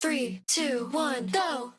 Three, two, one, go!